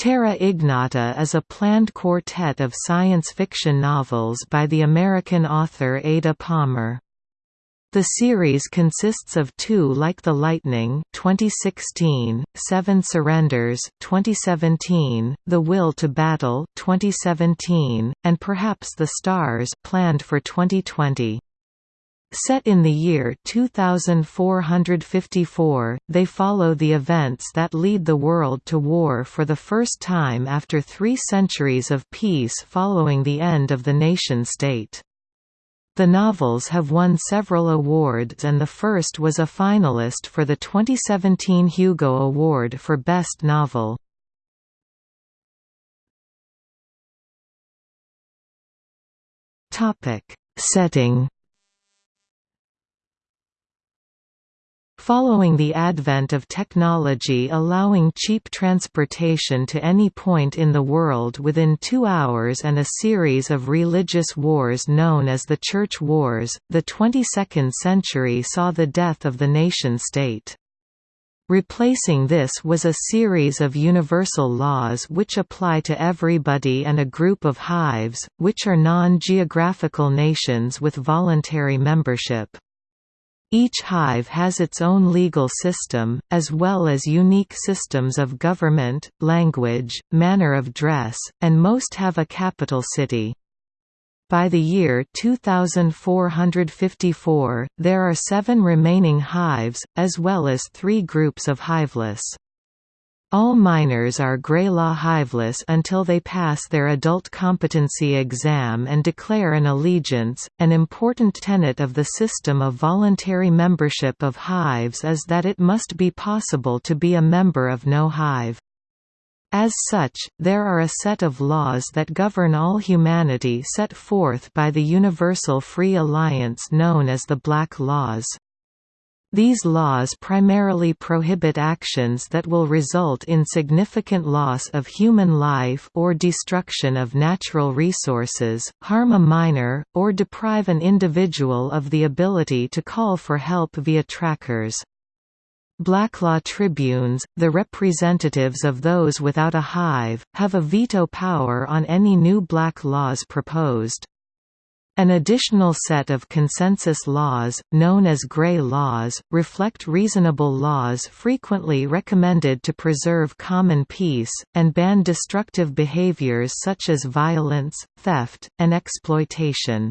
Terra Ignota is a planned quartet of science fiction novels by the American author Ada Palmer. The series consists of Too Like the Lightning 2016, Seven Surrenders 2017, The Will to Battle 2017, and Perhaps the Stars planned for 2020. Set in the year 2454, they follow the events that lead the world to war for the first time after three centuries of peace following the end of the nation-state. The novels have won several awards and the first was a finalist for the 2017 Hugo Award for Best Novel. Setting Following the advent of technology allowing cheap transportation to any point in the world within two hours and a series of religious wars known as the Church Wars, the 22nd century saw the death of the nation-state. Replacing this was a series of universal laws which apply to everybody and a group of hives, which are non-geographical nations with voluntary membership. Each hive has its own legal system, as well as unique systems of government, language, manner of dress, and most have a capital city. By the year 2454, there are seven remaining hives, as well as three groups of hiveless. All minors are Greylaw hiveless until they pass their adult competency exam and declare an allegiance. An important tenet of the system of voluntary membership of hives is that it must be possible to be a member of no hive. As such, there are a set of laws that govern all humanity set forth by the Universal Free Alliance known as the Black Laws. These laws primarily prohibit actions that will result in significant loss of human life or destruction of natural resources, harm a minor, or deprive an individual of the ability to call for help via trackers. Blacklaw tribunes, the representatives of those without a hive, have a veto power on any new black laws proposed. An additional set of consensus laws, known as Grey laws, reflect reasonable laws frequently recommended to preserve common peace, and ban destructive behaviors such as violence, theft, and exploitation.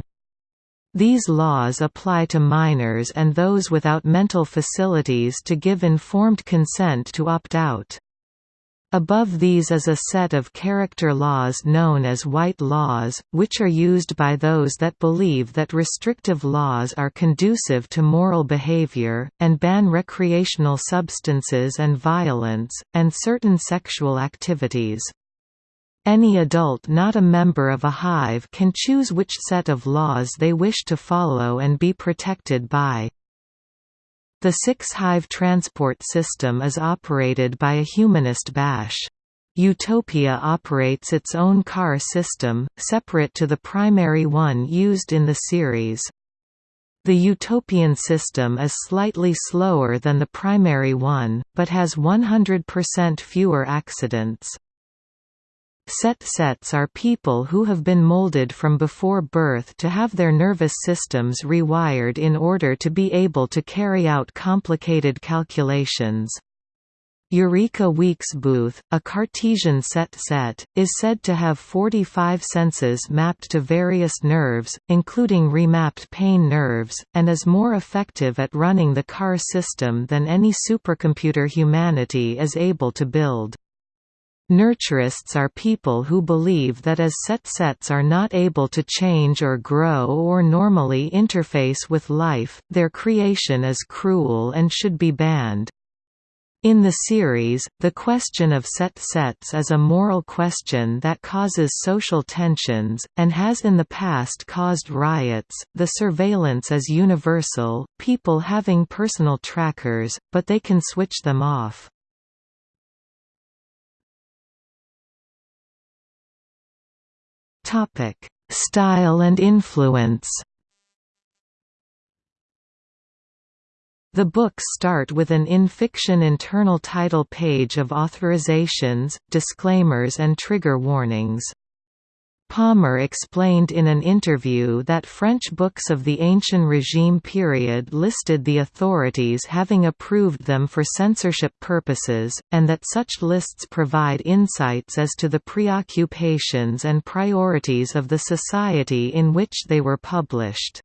These laws apply to minors and those without mental facilities to give informed consent to opt out. Above these is a set of character laws known as white laws, which are used by those that believe that restrictive laws are conducive to moral behavior, and ban recreational substances and violence, and certain sexual activities. Any adult not a member of a hive can choose which set of laws they wish to follow and be protected by. The six-hive transport system is operated by a humanist Bash. Utopia operates its own car system, separate to the primary one used in the series. The utopian system is slightly slower than the primary one, but has 100% fewer accidents. Set sets are people who have been molded from before birth to have their nervous systems rewired in order to be able to carry out complicated calculations. Eureka Weeksbooth, a Cartesian set set, is said to have 45 senses mapped to various nerves, including remapped pain nerves, and is more effective at running the car system than any supercomputer humanity is able to build. Nurturists are people who believe that as set sets are not able to change or grow or normally interface with life, their creation is cruel and should be banned. In the series, the question of set sets is a moral question that causes social tensions, and has in the past caused riots. The surveillance is universal, people having personal trackers, but they can switch them off. Style and influence. The books start with an in-fiction internal title page of authorizations, disclaimers and trigger warnings. Palmer explained in an interview that French books of the Ancient Regime period listed the authorities having approved them for censorship purposes, and that such lists provide insights as to the preoccupations and priorities of the society in which they were published.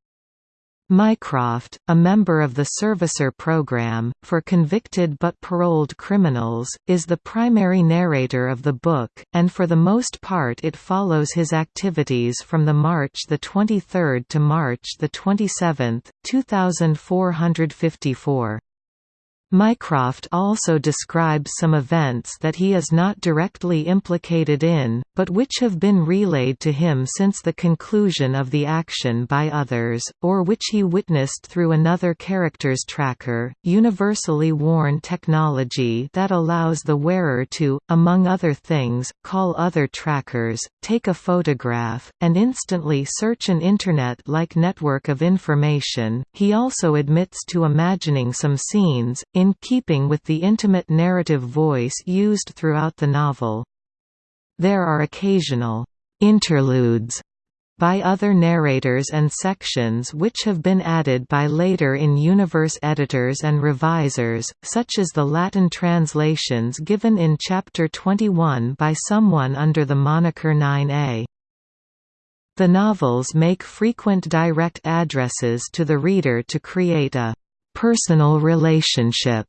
Mycroft, a member of the Servicer Program, for convicted but paroled criminals, is the primary narrator of the book, and for the most part it follows his activities from the March 23 to March 27, 2454. Mycroft also describes some events that he is not directly implicated in, but which have been relayed to him since the conclusion of the action by others, or which he witnessed through another character's tracker, universally worn technology that allows the wearer to, among other things, call other trackers, take a photograph, and instantly search an Internet-like network of information. He also admits to imagining some scenes, in keeping with the intimate narrative voice used throughout the novel. There are occasional interludes by other narrators and sections which have been added by later in-universe editors and revisers, such as the Latin translations given in Chapter 21 by someone under the moniker 9a. The novels make frequent direct addresses to the reader to create a personal relationship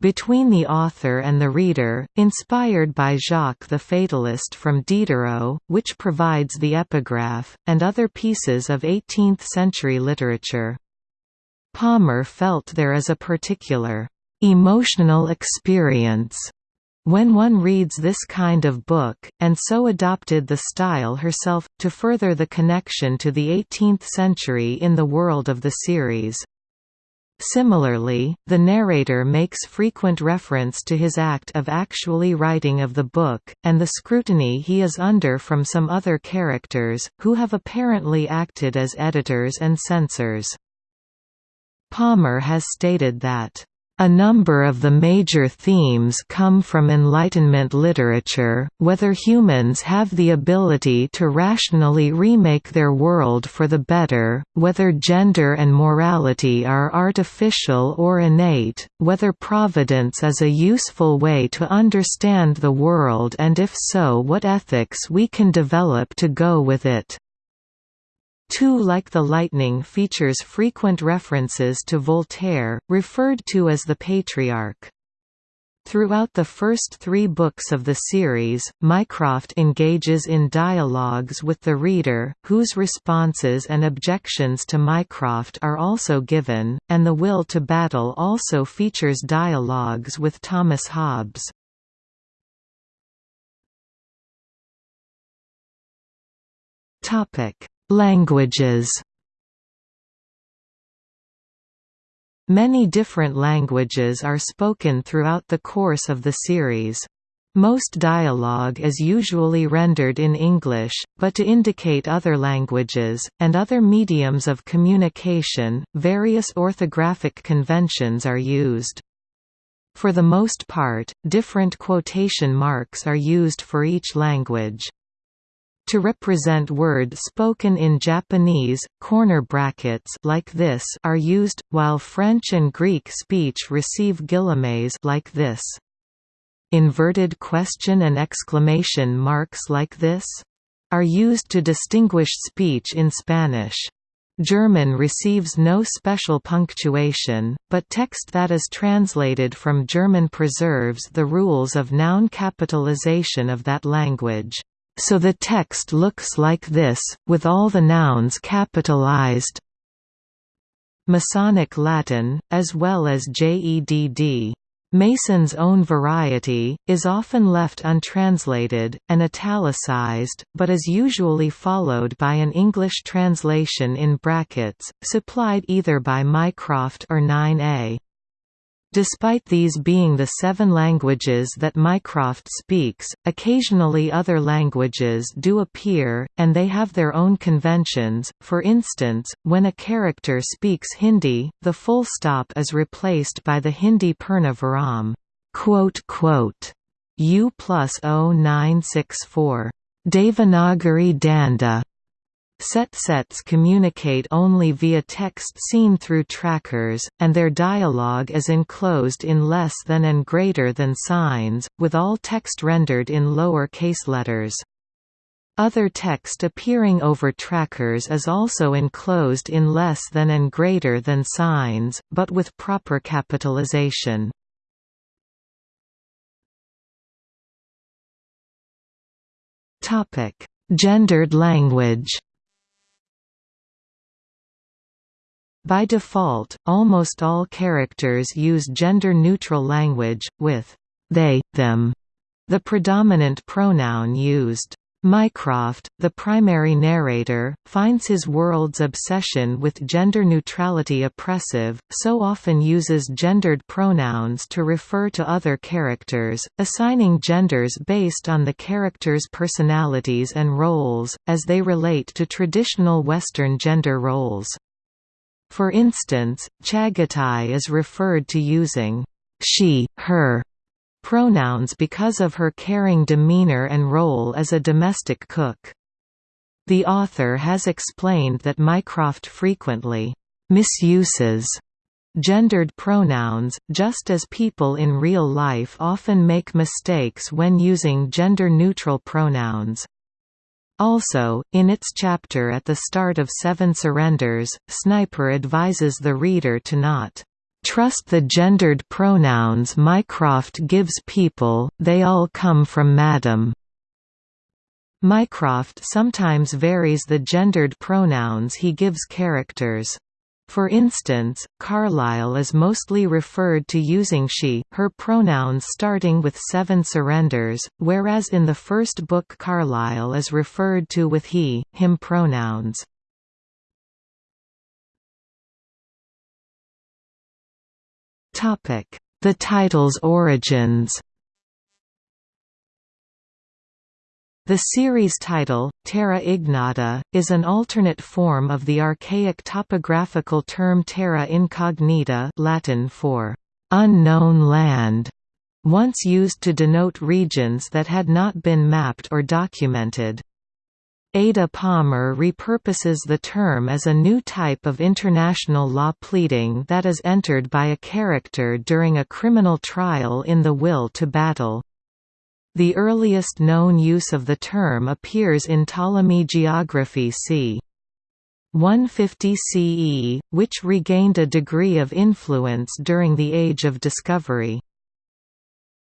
between the author and the reader, inspired by Jacques the Fatalist from Diderot, which provides the epigraph, and other pieces of 18th-century literature. Palmer felt there is a particular emotional experience when one reads this kind of book, and so adopted the style herself, to further the connection to the 18th century in the world of the series. Similarly, the narrator makes frequent reference to his act of actually writing of the book, and the scrutiny he is under from some other characters, who have apparently acted as editors and censors. Palmer has stated that a number of the major themes come from Enlightenment literature, whether humans have the ability to rationally remake their world for the better, whether gender and morality are artificial or innate, whether providence is a useful way to understand the world and if so what ethics we can develop to go with it. Too Like the Lightning features frequent references to Voltaire, referred to as the Patriarch. Throughout the first three books of the series, Mycroft engages in dialogues with the reader, whose responses and objections to Mycroft are also given, and The Will to Battle also features dialogues with Thomas Hobbes. Languages Many different languages are spoken throughout the course of the series. Most dialogue is usually rendered in English, but to indicate other languages, and other mediums of communication, various orthographic conventions are used. For the most part, different quotation marks are used for each language to represent word spoken in Japanese, corner brackets like this are used, while French and Greek speech receive guillemets like this. Inverted question and exclamation marks like this are used to distinguish speech in Spanish. German receives no special punctuation, but text that is translated from German preserves the rules of noun capitalization of that language. So the text looks like this, with all the nouns capitalized. Masonic Latin, as well as JEDD. Mason's own variety, is often left untranslated, and italicized, but is usually followed by an English translation in brackets, supplied either by Mycroft or 9a. Despite these being the seven languages that Mycroft speaks, occasionally other languages do appear, and they have their own conventions. For instance, when a character speaks Hindi, the full stop is replaced by the Hindi Purnavaram. U plus 0964. Devanagari Danda Set sets communicate only via text seen through trackers, and their dialogue is enclosed in less than and greater than signs, with all text rendered in lower case letters. Other text appearing over trackers is also enclosed in less than and greater than signs, but with proper capitalization. Gendered language By default, almost all characters use gender-neutral language, with they, them, the predominant pronoun used. Mycroft, the primary narrator, finds his world's obsession with gender neutrality oppressive, so often uses gendered pronouns to refer to other characters, assigning genders based on the characters' personalities and roles, as they relate to traditional Western gender roles. For instance, Chagatai is referred to using she, her pronouns because of her caring demeanor and role as a domestic cook. The author has explained that Mycroft frequently misuses gendered pronouns, just as people in real life often make mistakes when using gender-neutral pronouns. Also, in its chapter at the start of Seven Surrenders, Sniper advises the reader to not trust the gendered pronouns Mycroft gives people, they all come from Madam. Mycroft sometimes varies the gendered pronouns he gives characters. For instance, Carlyle is mostly referred to using she, her pronouns starting with seven surrenders, whereas in the first book Carlyle is referred to with he, him pronouns. The title's origins The series title, Terra Ignota, is an alternate form of the archaic topographical term terra incognita Latin for «unknown land», once used to denote regions that had not been mapped or documented. Ada Palmer repurposes the term as a new type of international law pleading that is entered by a character during a criminal trial in The Will to Battle. The earliest known use of the term appears in Ptolemy geography c. 150 CE, which regained a degree of influence during the Age of Discovery.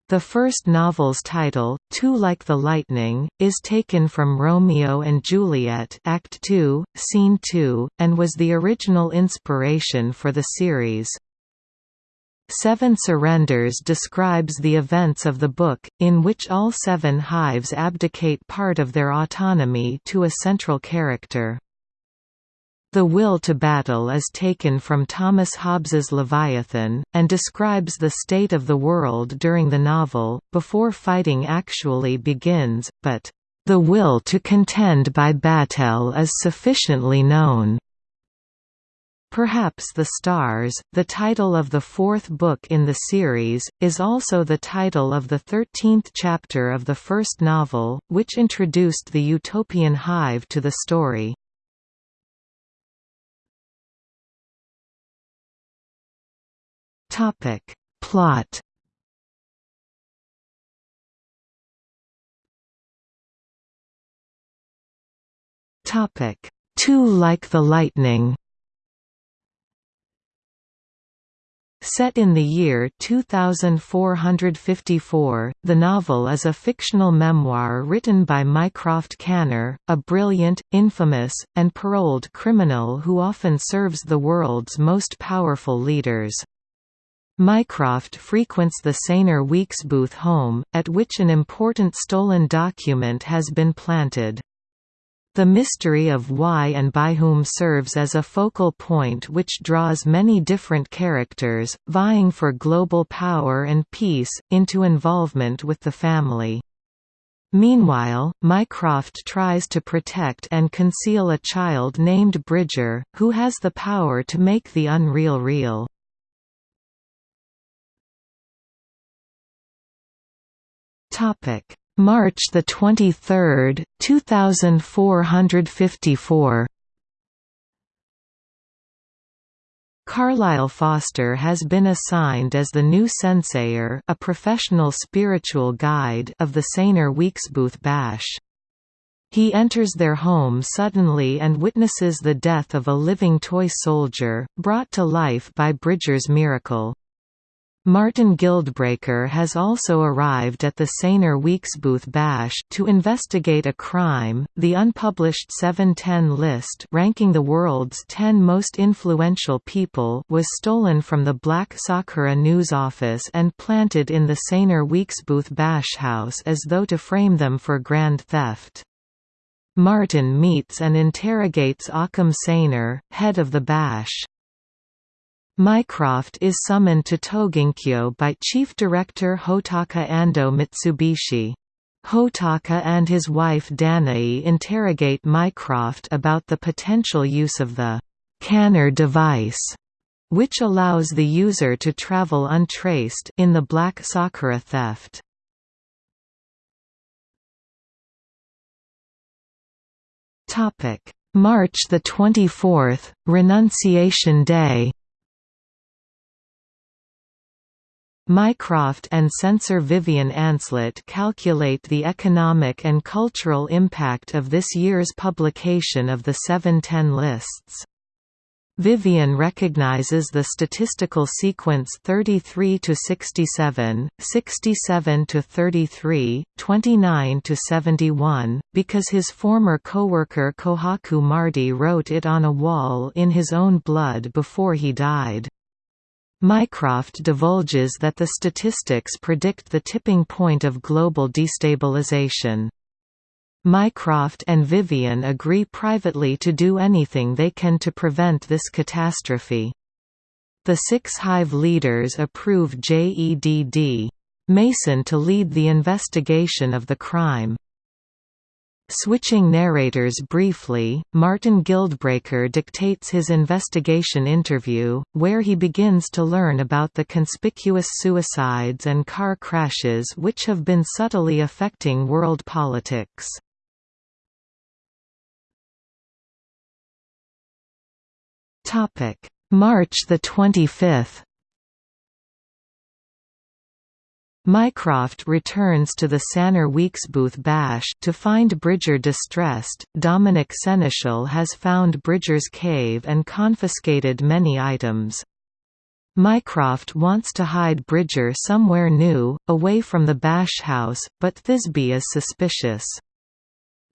The first novel's title, Too Like the Lightning, is taken from Romeo and Juliet Act 2, Scene 2, and was the original inspiration for the series. Seven Surrenders describes the events of the book, in which all seven hives abdicate part of their autonomy to a central character. The will to battle is taken from Thomas Hobbes's Leviathan, and describes the state of the world during the novel, before fighting actually begins, but, "...the will to contend by battle is sufficiently known." Perhaps the Stars, the title of the fourth book in the series, is also the title of the thirteenth chapter of the first novel, which introduced the utopian hive to the story. Plot Too like the lightning Set in the year 2454, the novel is a fictional memoir written by Mycroft Canner, a brilliant, infamous, and paroled criminal who often serves the world's most powerful leaders. Mycroft frequents the Saneer Weeksbooth home, at which an important stolen document has been planted. The mystery of why and by whom serves as a focal point which draws many different characters, vying for global power and peace, into involvement with the family. Meanwhile, Mycroft tries to protect and conceal a child named Bridger, who has the power to make the unreal real. March the 23rd, 2454. Carlyle Foster has been assigned as the new Sensayer, a professional spiritual guide of the Saneer Weeksbooth Bash. He enters their home suddenly and witnesses the death of a living toy soldier, brought to life by Bridger's miracle. Martin Guildbreaker has also arrived at the Saneer Weeksbooth Bash to investigate a crime. The unpublished 710 list ranking the world's 10 most influential people was stolen from the Black Sakura news office and planted in the Saneer Weeksbooth Bash house as though to frame them for grand theft. Martin meets and interrogates Ockham Saneer, head of the Bash. Mycroft is summoned to Togenkyo by Chief Director Hotaka Ando Mitsubishi. Hotaka and his wife Danae interrogate Mycroft about the potential use of the «canner device», which allows the user to travel untraced in the Black Sakura theft. March 24, Renunciation Day Mycroft and censor Vivien Ancelet calculate the economic and cultural impact of this year's publication of the 710 lists. Vivien recognizes the statistical sequence 33 to 67, 67 to 33, 29 to 71, because his former co-worker Kohaku Mardi wrote it on a wall in his own blood before he died. Mycroft divulges that the statistics predict the tipping point of global destabilization. Mycroft and Vivien agree privately to do anything they can to prevent this catastrophe. The six Hive leaders approve JEDD. Mason to lead the investigation of the crime. Switching narrators briefly, Martin Guildbreaker dictates his investigation interview, where he begins to learn about the conspicuous suicides and car crashes which have been subtly affecting world politics. March 25 Mycroft returns to the Saneer Weeksbooth Bash to find Bridger distressed. Dominic Seneschal has found Bridger's cave and confiscated many items. Mycroft wants to hide Bridger somewhere new, away from the Bash house, but Thisbe is suspicious.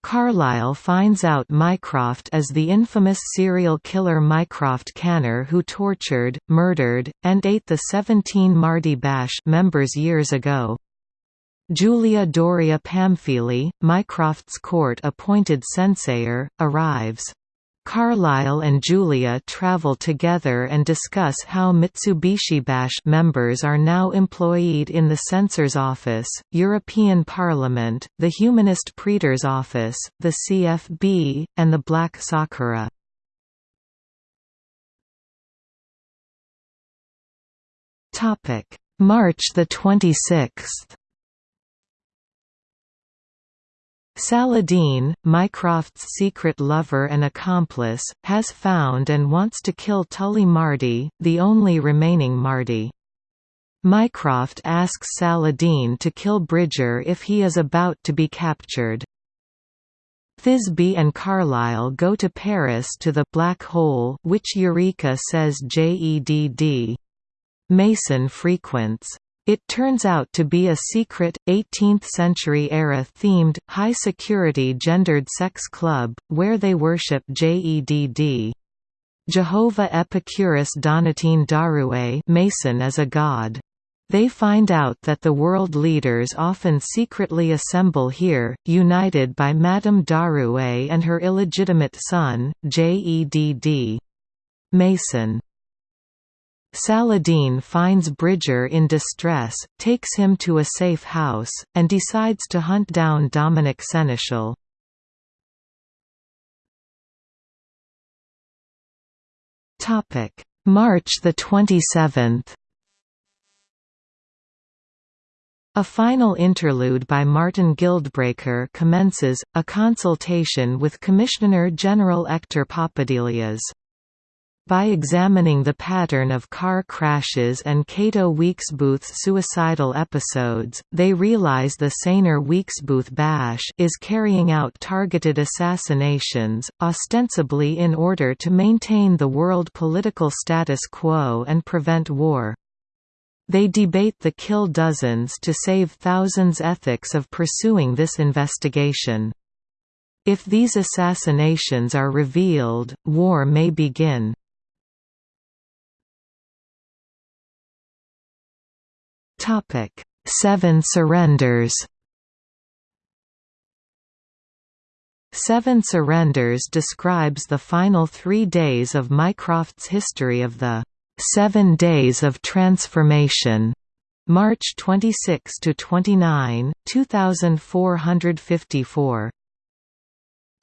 Carlyle finds out Mycroft as the infamous serial killer Mycroft Canner who tortured, murdered, and ate the 17 Mardi Bash members years ago. Julia Doria Pamphili, Mycroft's court-appointed Sensayer, arrives. Carlyle and Julia travel together and discuss how Mitsubishi Bash members are now employed in the Censor's Office, European Parliament, the Humanist Praetor's Office, the CFB, and the Black Sakura. March 26 Saladin, Mycroft's secret lover and accomplice, has found and wants to kill Tully Mardi, the only remaining Mardi. Mycroft asks Saladin to kill Bridger if he is about to be captured. Thisbe and Carlyle go to Paris to the Black Hole which Eureka says JEDD. Mason frequents. It turns out to be a secret, 18th-century-era themed, high-security gendered sex club, where they worship JEDD. Jehovah Epicurus Donatien D'Arouet Mason as a god. They find out that the world leaders often secretly assemble here, united by Madame D'Arouet and her illegitimate son, Jedd. Mason. Saladin finds Bridger in distress, takes him to a safe house, and decides to hunt down Dominic Seneschal. March the 27th A final interlude by Martin Guildbreaker commences, a consultation with Commissioner-General Hector Papadelias. By examining the pattern of car crashes and Cato Weeksbooth's suicidal episodes, they realize the Saneer Weeksbooth Bash is carrying out targeted assassinations, ostensibly in order to maintain the world political status quo and prevent war. They debate the kill dozens to save thousands ethics of pursuing this investigation. If these assassinations are revealed, war may begin. Seven surrenders Seven Surrenders describes the final three days of Mycroft's history of the Seven Days of Transformation, March 26 to 29, 2454.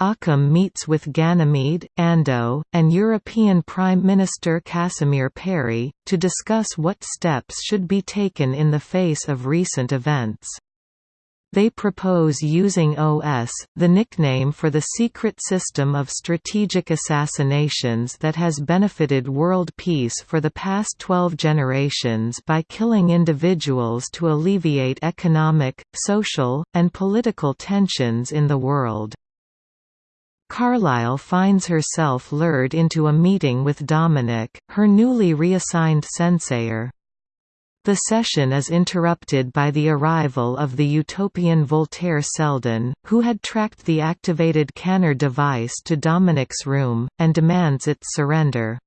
Ockham meets with Ganymede, Ando, and European Prime Minister Casimir Perry, to discuss what steps should be taken in the face of recent events. They propose using OS, the nickname for the secret system of strategic assassinations that has benefited world peace for the past 12 generations by killing individuals to alleviate economic, social, and political tensions in the world. Carlyle finds herself lured into a meeting with Dominic, her newly reassigned Sensayer. The session is interrupted by the arrival of the utopian Voltaire Selden, who had tracked the activated Canner device to Dominic's room, and demands its surrender.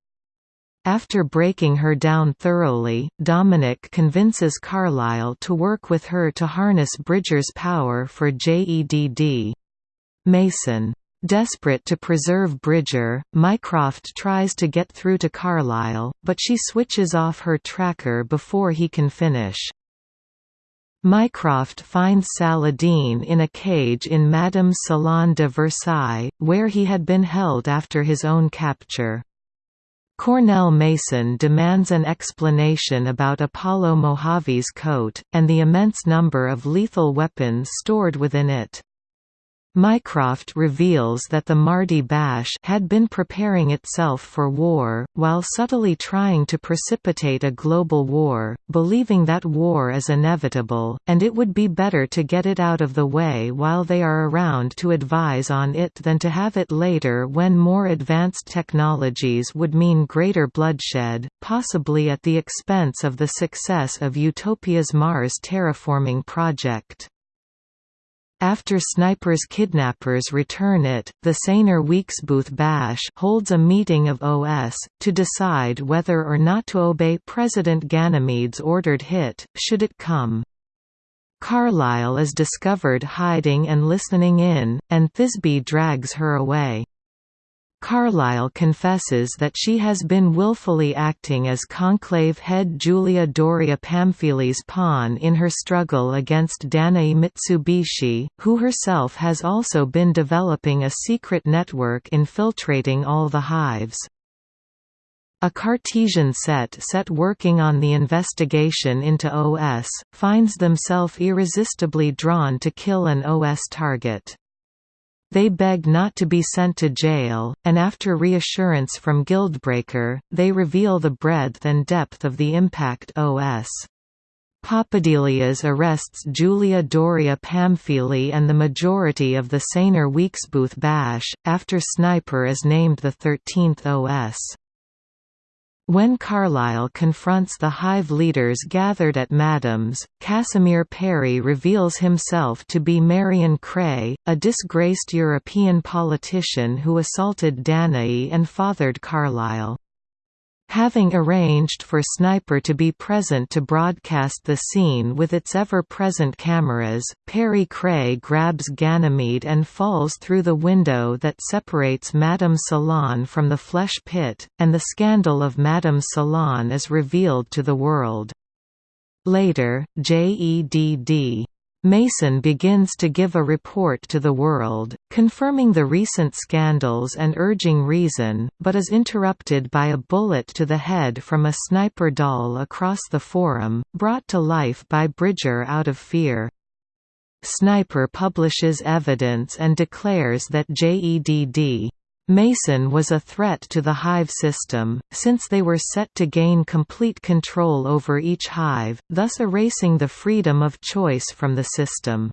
After breaking her down thoroughly, Dominic convinces Carlyle to work with her to harness Bridger's power for JEDD. Mason Desperate to preserve Bridger, Mycroft tries to get through to Carlyle, but she switches off her tracker before he can finish. Mycroft finds Saladin in a cage in Madame's Salon de Versailles, where he had been held after his own capture. Cornell Mason demands an explanation about Apollo Mojave's coat, and the immense number of lethal weapons stored within it. Mycroft reveals that the Mardi Bash had been preparing itself for war, while subtly trying to precipitate a global war, believing that war is inevitable, and it would be better to get it out of the way while they are around to advise on it than to have it later when more advanced technologies would mean greater bloodshed, possibly at the expense of the success of Utopia's Mars terraforming project. After Sniper's kidnappers return it, the Saneer Weeksbooth Bash holds a meeting of OS, to decide whether or not to obey President Ganymede's ordered hit, should it come. Carlyle is discovered hiding and listening in, and Thisbe drags her away. Carlyle confesses that she has been willfully acting as Conclave head Julia Doria Pamphili's pawn in her struggle against Danae Mitsubishi, who herself has also been developing a secret network infiltrating all the hives. A Cartesian set set working on the investigation into OS, finds themselves irresistibly drawn to kill an OS target. They beg not to be sent to jail, and after reassurance from Guildbreaker, they reveal the breadth and depth of the impact OS. Papadelias arrests Julia Doria Pamphili and the majority of the Saneer Weeksbooth Bash, after Sniper is named the 13th OS. When Carlyle confronts the Hive leaders gathered at Madame's, Casimir Perry reveals himself to be Marion Cray, a disgraced European politician who assaulted Danae and fathered Carlyle. Having arranged for Sniper to be present to broadcast the scene with its ever-present cameras, Perry Cray grabs Ganymede and falls through the window that separates Madame Salon from the flesh pit, and the scandal of Madame Salon is revealed to the world. Later, JEDD Mason begins to give a report to the world, confirming the recent scandals and urging reason, but is interrupted by a bullet to the head from a sniper doll across the forum, brought to life by Bridger out of fear. Sniper publishes evidence and declares that JEDD Mason was a threat to the hive system, since they were set to gain complete control over each hive, thus erasing the freedom of choice from the system.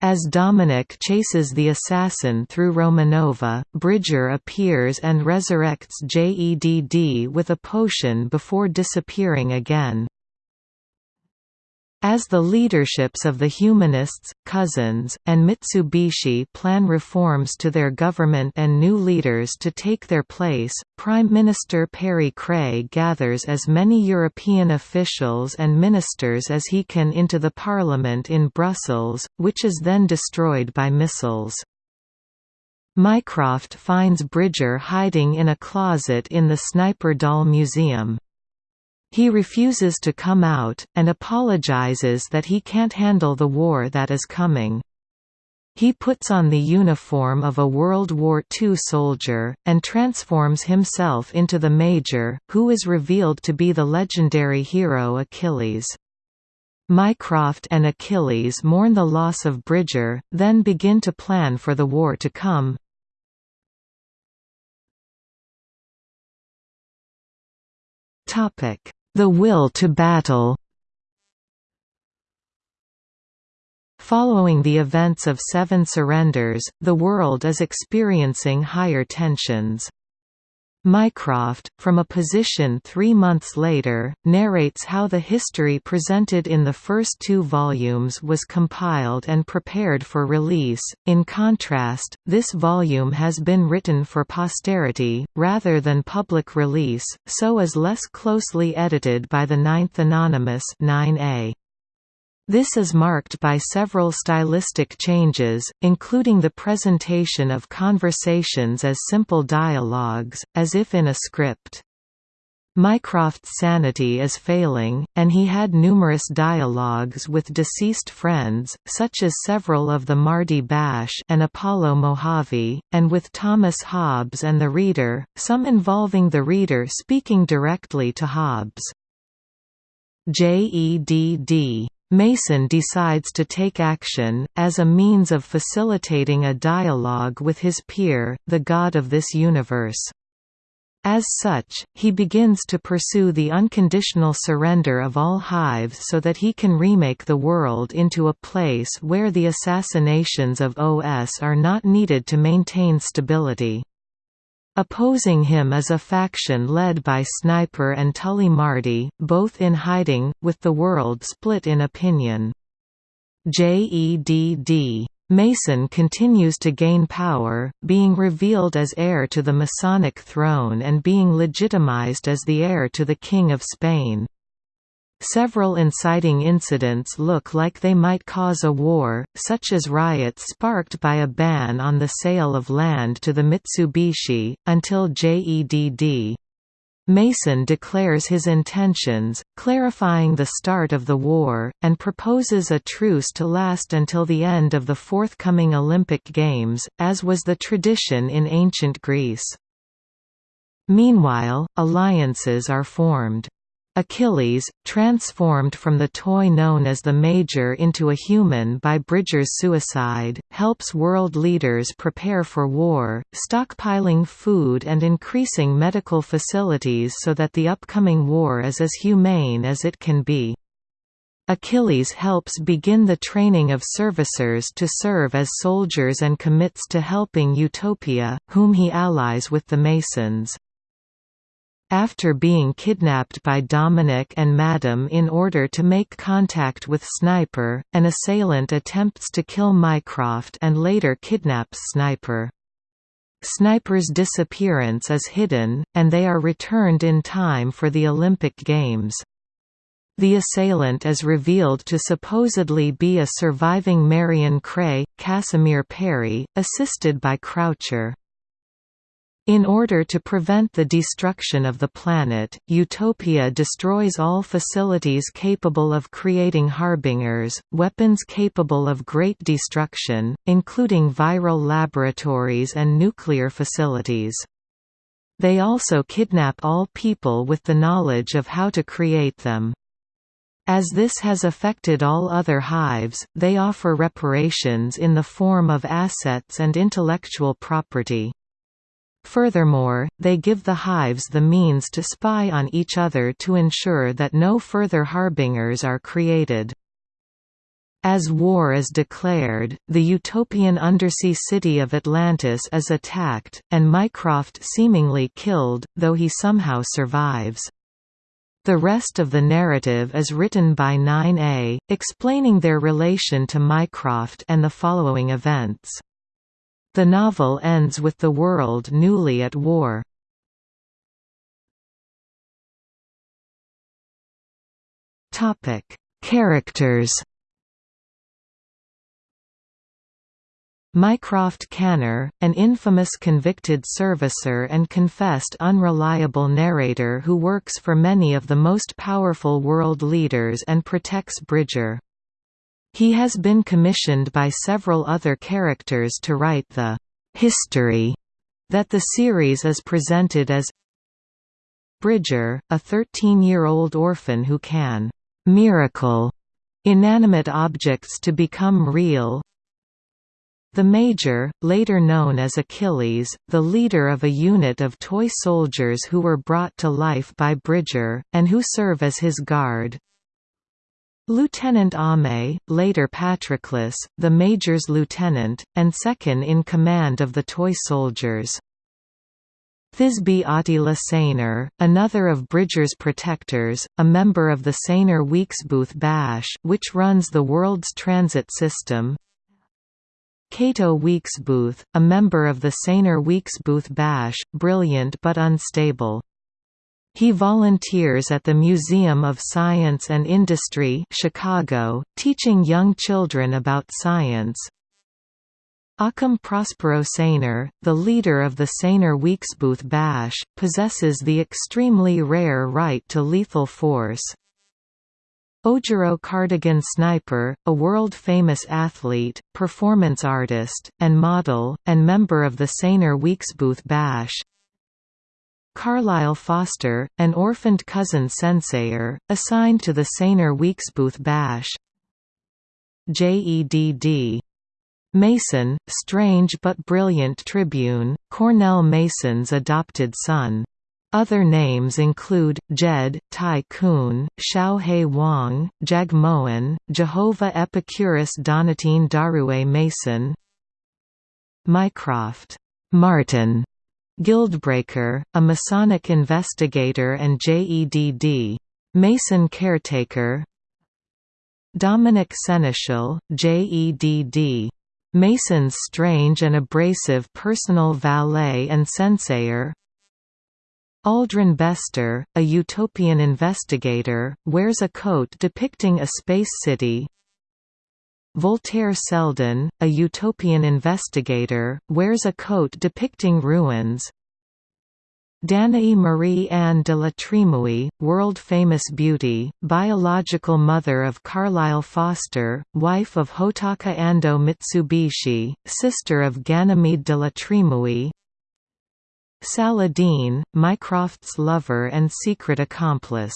As Dominic chases the assassin through Romanova, Bridger appears and resurrects JEDD with a potion before disappearing again. As the leaderships of the Humanists, Cousins, and Mitsubishi plan reforms to their government and new leaders to take their place, Prime Minister Perry Cray gathers as many European officials and ministers as he can into the parliament in Brussels, which is then destroyed by missiles. Mycroft finds Bridger hiding in a closet in the Sniper Doll Museum. He refuses to come out, and apologizes that he can't handle the war that is coming. He puts on the uniform of a World War II soldier, and transforms himself into the Major, who is revealed to be the legendary hero Achilles. Mycroft and Achilles mourn the loss of Bridger, then begin to plan for the war to come. Topic the will to battle Following the events of Seven Surrenders, the world is experiencing higher tensions. Mycroft, from a position three months later, narrates how the history presented in the first two volumes was compiled and prepared for release. In contrast, this volume has been written for posterity, rather than public release, so is less closely edited by the Ninth Anonymous 9A. This is marked by several stylistic changes, including the presentation of conversations as simple dialogues, as if in a script. Mycroft's sanity is failing, and he had numerous dialogues with deceased friends, such as several of the Mardi Bash and Apollo Mojave, and with Thomas Hobbes and the reader, some involving the reader speaking directly to Hobbes. JEDD Mason decides to take action, as a means of facilitating a dialogue with his peer, the god of this universe. As such, he begins to pursue the unconditional surrender of all hives so that he can remake the world into a place where the assassinations of OS are not needed to maintain stability. Opposing him is a faction led by Sniper and Tully Mardi, both in hiding, with the world split in opinion. JEDD. Mason continues to gain power, being revealed as heir to the Masonic throne and being legitimized as the heir to the King of Spain. Several inciting incidents look like they might cause a war, such as riots sparked by a ban on the sale of land to the Mitsubishi, until JEDD. Mason declares his intentions, clarifying the start of the war, and proposes a truce to last until the end of the forthcoming Olympic Games, as was the tradition in ancient Greece. Meanwhile, alliances are formed. Achilles, transformed from the toy known as the Major into a human by Bridger's suicide, helps world leaders prepare for war, stockpiling food and increasing medical facilities so that the upcoming war is as humane as it can be. Achilles helps begin the training of servicers to serve as soldiers and commits to helping Utopia, whom he allies with the Masons. After being kidnapped by Dominic and Madam in order to make contact with Sniper, an assailant attempts to kill Mycroft and later kidnaps Sniper. Sniper's disappearance is hidden, and they are returned in time for the Olympic Games. The assailant is revealed to supposedly be a surviving Marion Cray, Casimir Perry, assisted by Croucher. In order to prevent the destruction of the planet, Utopia destroys all facilities capable of creating harbingers, weapons capable of great destruction, including viral laboratories and nuclear facilities. They also kidnap all people with the knowledge of how to create them. As this has affected all other hives, they offer reparations in the form of assets and intellectual property. Furthermore, they give the hives the means to spy on each other to ensure that no further harbingers are created. As war is declared, the utopian undersea city of Atlantis is attacked, and Mycroft seemingly killed, though he somehow survives. The rest of the narrative is written by 9A, explaining their relation to Mycroft and the following events. The novel ends with the world newly at war. Topic: Characters. Mycroft Canner, an infamous convicted servicer and confessed unreliable narrator who works for many of the most powerful world leaders and protects Bridger. He has been commissioned by several other characters to write the «history» that the series is presented as Bridger, a 13-year-old orphan who can «miracle» inanimate objects to become real the Major, later known as Achilles, the leader of a unit of toy soldiers who were brought to life by Bridger, and who serve as his guard. Lieutenant Ame, later Patroclus, the Major's lieutenant, and second in command of the toy soldiers. Thisbe Attila Saneer, another of Bridger's protectors, a member of the Saneer Weeksbooth Bash which runs the world's transit system. Cato Weeksbooth, a member of the Saneer Weeksbooth Bash, brilliant but unstable. He volunteers at the Museum of Science and Industry Chicago, teaching young children about science. Ockham Prospero Saneer, the leader of the Saneer Weeksbooth Bash, possesses the extremely rare right to lethal force. Ojiro Cardigan Sniper, a world-famous athlete, performance artist, and model, and member of the Saneer Weeksbooth Bash, Carlisle Foster, an orphaned cousin sensayer, assigned to the Saneer Weeksbooth Bash J.E.D.D. Mason, strange but brilliant tribune, Cornel Mason's adopted son. Other names include, Jed, Tai Kun, Wang, Jagmohan, Jehovah Epicurus Donatien D'Arouet Mason Mycroft Martin Guildbreaker, a Masonic investigator and JEDD. Mason caretaker Dominic Seneschal, JEDD. Mason's strange and abrasive personal valet and sensayer Aldrin Bester, a utopian investigator, wears a coat depicting a space city Voltaire Seldon, a utopian investigator, wears a coat depicting ruins. Danae Marie-Anne de la Trimouille, world-famous beauty, biological mother of Carlisle Foster, wife of Hotaka Ando Mitsubishi, sister of Ganymede de la Trimouille Saladin, Mycroft's lover and secret accomplice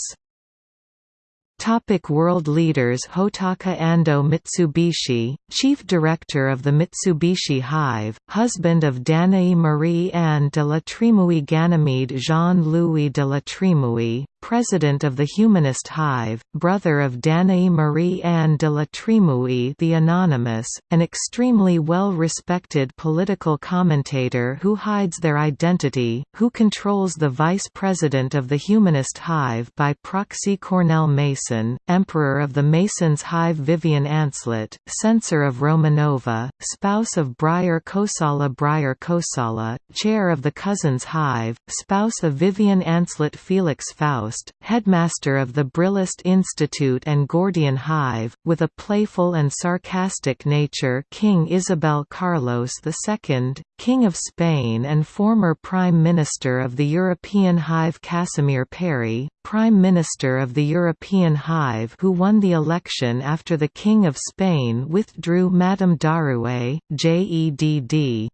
Topic world leaders Hotaka Ando Mitsubishi, Chief Director of the Mitsubishi Hive, husband of Danae Marie-Anne de la Trimouille Ganymede Jean-Louis de la Trimouille, President of the Humanist Hive, brother of Danae Marie-Anne de la Trimouille the Anonymous, an extremely well-respected political commentator who hides their identity, who controls the vice president of the Humanist Hive by proxy Cornel Mason Mason, Emperor of the Masons Hive Vivien Ancelet, Censor of Romanova, spouse of Bryar Kosala Bryar Kosala, Chair of the Cousins Hive, spouse of Vivien Ancelet Felix Faust, Headmaster of the Brillist Institute and Gordian Hive, with a playful and sarcastic nature King Isabel Carlos II, King of Spain and former Prime Minister of the European Hive Casimir Perry, Prime Minister of the European Hive who won the election after the King of Spain withdrew Madame D'Arouet, JEDD.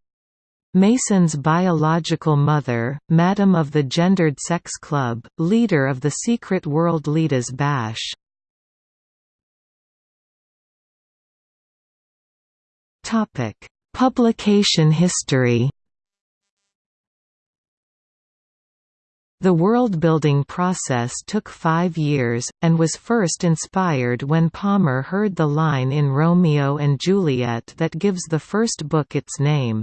Mason's biological mother, Madam of the Gendered Sex Club, leader of the secret World Leaders Bash. Publication history The world-building process took five years, and was first inspired when Palmer heard the line in Romeo and Juliet that gives the first book its name.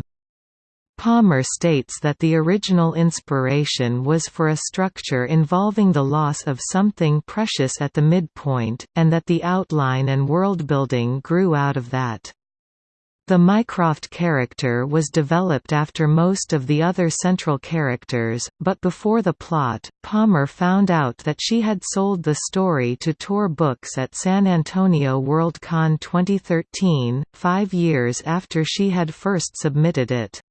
Palmer states that the original inspiration was for a structure involving the loss of something precious at the midpoint, and that the outline and world-building grew out of that. The Mycroft character was developed after most of the other central characters, but before the plot, Palmer found out that she had sold the story to Tor Books at San Antonio Worldcon 2013, five years after she had first submitted it.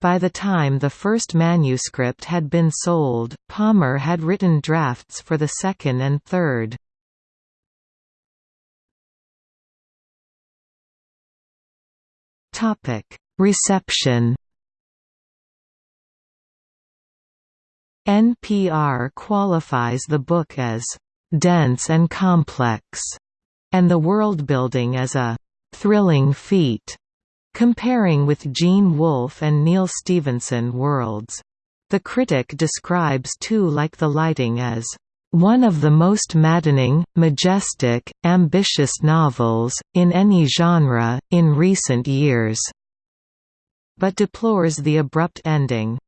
By the time the first manuscript had been sold, Palmer had written drafts for the second and third. Topic: Reception. NPR qualifies the book as dense and complex, and the world-building as a thrilling feat, comparing with Gene Wolfe and Neal Stephenson worlds. The critic describes Too Like the Lightning as one of the most maddening, majestic, ambitious novels, in any genre, in recent years", but deplores the abrupt ending.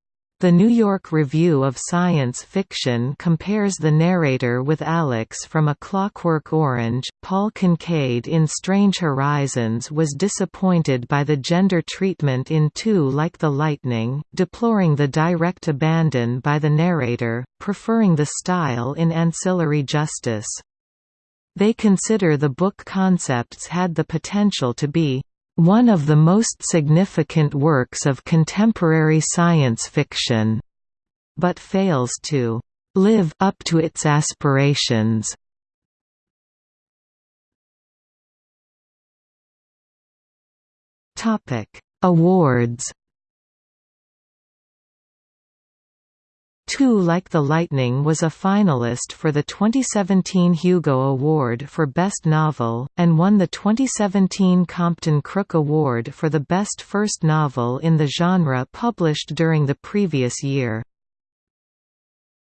The New York Review of Science Fiction compares the narrator with Alex from A Clockwork Orange. Paul Kincaid in Strange Horizons was disappointed by the gender treatment in Too Like the Lightning, deploring the direct abandon by the narrator, preferring the style in Ancillary Justice. They consider the book concepts had the potential to be one of the most significant works of contemporary science fiction, but fails to live up to its aspirations. Topic: Awards Too Like the Lightning was a finalist for the 2017 Hugo Award for Best Novel, and won the 2017 Compton Crook Award for the Best First Novel in the genre published during the previous year.